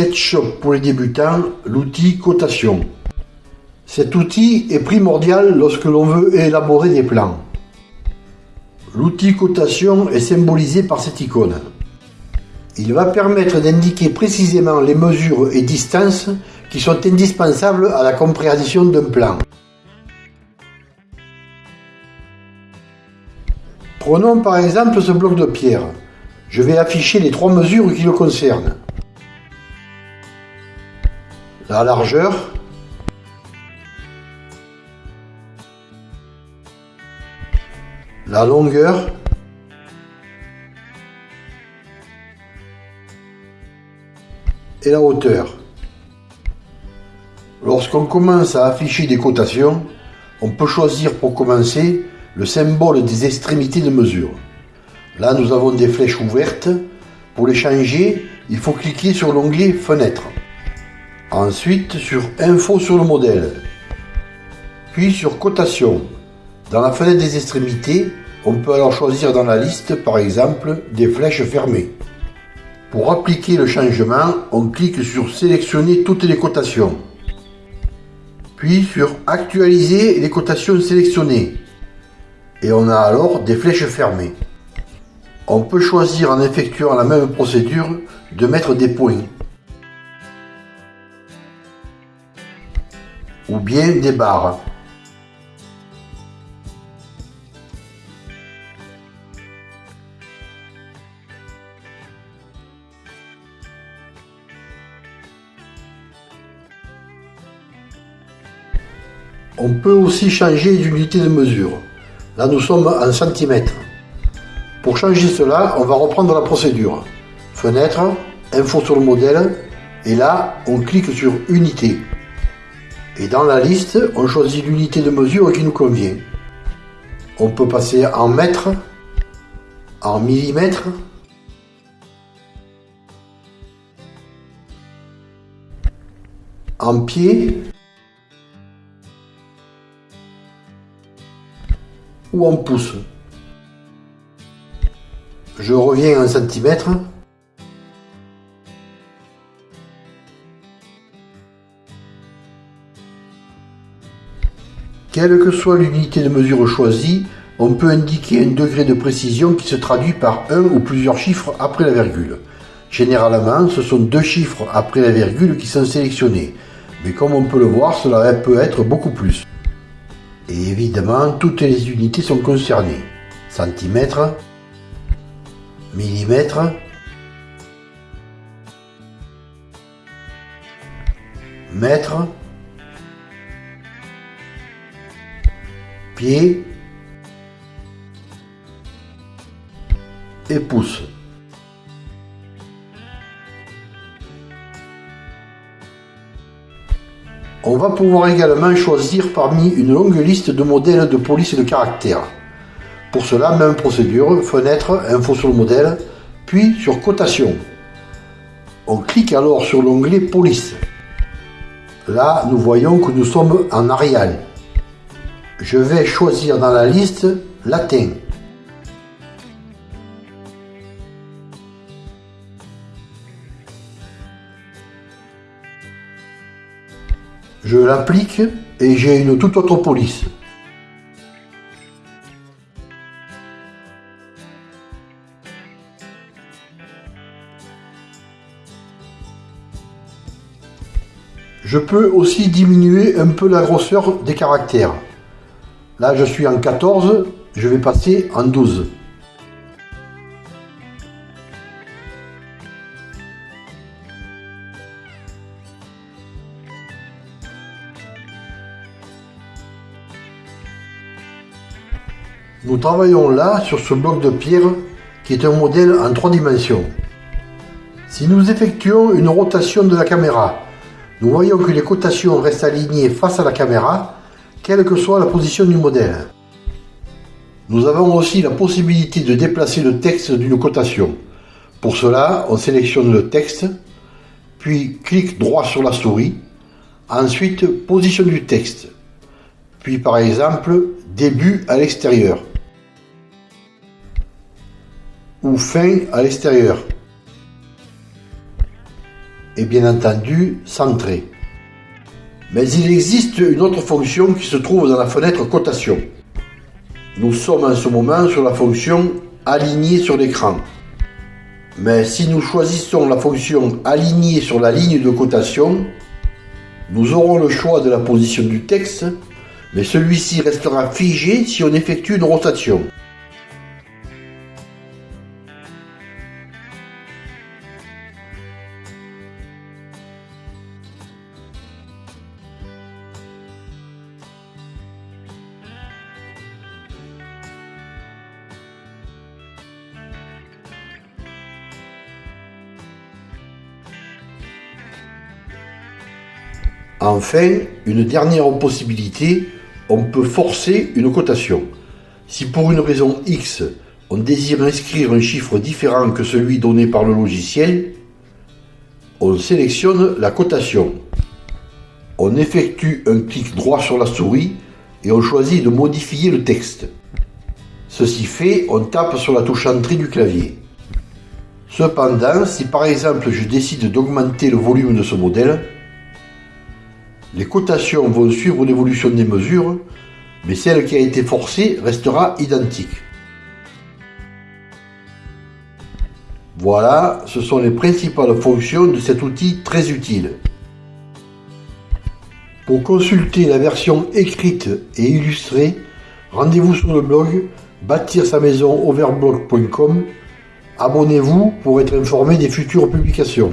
SketchUp pour les débutants, l'outil cotation. Cet outil est primordial lorsque l'on veut élaborer des plans. L'outil cotation est symbolisé par cette icône. Il va permettre d'indiquer précisément les mesures et distances qui sont indispensables à la compréhension d'un plan. Prenons par exemple ce bloc de pierre. Je vais afficher les trois mesures qui le concernent. La largeur, la longueur et la hauteur. Lorsqu'on commence à afficher des cotations, on peut choisir pour commencer le symbole des extrémités de mesure. Là, nous avons des flèches ouvertes. Pour les changer, il faut cliquer sur l'onglet Fenêtre. Ensuite, sur Info sur le modèle. Puis sur Cotation. Dans la fenêtre des extrémités, on peut alors choisir dans la liste, par exemple, des flèches fermées. Pour appliquer le changement, on clique sur Sélectionner toutes les cotations. Puis sur Actualiser les cotations sélectionnées. Et on a alors des flèches fermées. On peut choisir en effectuant la même procédure de mettre des points. Ou bien des barres. On peut aussi changer d'unité de mesure. Là, nous sommes en centimètres. Pour changer cela, on va reprendre la procédure. Fenêtre, info sur le modèle, et là, on clique sur unité. Et dans la liste, on choisit l'unité de mesure qui nous convient. On peut passer en mètres, en millimètres, en pieds, ou en pouces. Je reviens en centimètres. Quelle que soit l'unité de mesure choisie, on peut indiquer un degré de précision qui se traduit par un ou plusieurs chiffres après la virgule. Généralement, ce sont deux chiffres après la virgule qui sont sélectionnés, mais comme on peut le voir, cela peut être beaucoup plus. Et évidemment, toutes les unités sont concernées. Centimètres, millimètres, mètres, et pouces. On va pouvoir également choisir parmi une longue liste de modèles de police de caractère. Pour cela, même procédure, fenêtre, info sur le modèle, puis sur cotation. On clique alors sur l'onglet police. Là, nous voyons que nous sommes en Arial. Je vais choisir dans la liste latin. Je l'applique et j'ai une toute autre police. Je peux aussi diminuer un peu la grosseur des caractères. Là, je suis en 14, je vais passer en 12. Nous travaillons là sur ce bloc de pierre qui est un modèle en trois dimensions. Si nous effectuons une rotation de la caméra, nous voyons que les cotations restent alignées face à la caméra, quelle que soit la position du modèle. Nous avons aussi la possibilité de déplacer le texte d'une cotation. Pour cela, on sélectionne le texte, puis clique droit sur la souris, ensuite position du texte, puis par exemple début à l'extérieur ou fin à l'extérieur. et bien entendu centré. Mais il existe une autre fonction qui se trouve dans la fenêtre cotation. Nous sommes en ce moment sur la fonction aligner sur l'écran. Mais si nous choisissons la fonction aligner sur la ligne de cotation, nous aurons le choix de la position du texte, mais celui-ci restera figé si on effectue une rotation. Enfin, une dernière possibilité, on peut forcer une cotation. Si pour une raison X, on désire inscrire un chiffre différent que celui donné par le logiciel, on sélectionne la cotation. On effectue un clic droit sur la souris et on choisit de modifier le texte. Ceci fait, on tape sur la touche Entrée du clavier. Cependant, si par exemple je décide d'augmenter le volume de ce modèle, les cotations vont suivre l'évolution des mesures, mais celle qui a été forcée restera identique. Voilà, ce sont les principales fonctions de cet outil très utile. Pour consulter la version écrite et illustrée, rendez-vous sur le blog bâtir sa maison overblog.com. Abonnez-vous pour être informé des futures publications.